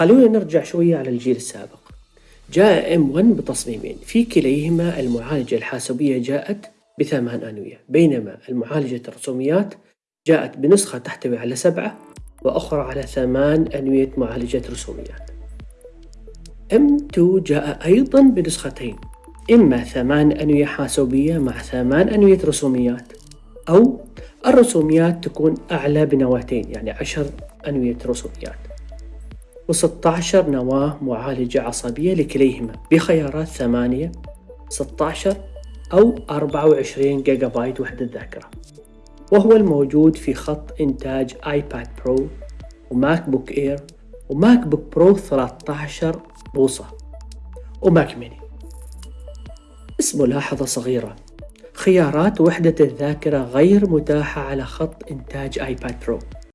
خلونا نرجع شوية على الجيل السابق. جاء M1 بتصميمين. في كليهما المعالجة الحاسوبية جاءت بثمان أنوية. بينما المعالجة الرسوميات جاءت بنسخة تحتوي على سبعة وأخرى على ثمان أنوية معالجة رسوميات. M2 جاء أيضا بنسختين. إما ثمان أنوية حاسوبية مع ثمان أنوية رسوميات أو الرسوميات تكون أعلى بنواتين يعني عشر أنوية رسوميات. و16 نواة معالجة عصبية لكليهما بخيارات ثمانية 16 أو 24 جيجا بايت وحدة ذاكرة. وهو الموجود في خط إنتاج iPad Pro و MacBook Air و MacBook Pro 13 بوصة و Mac mini. بس ملاحظة صغيرة. خيارات وحدة الذاكرة غير متاحة على خط إنتاج آيباد برو.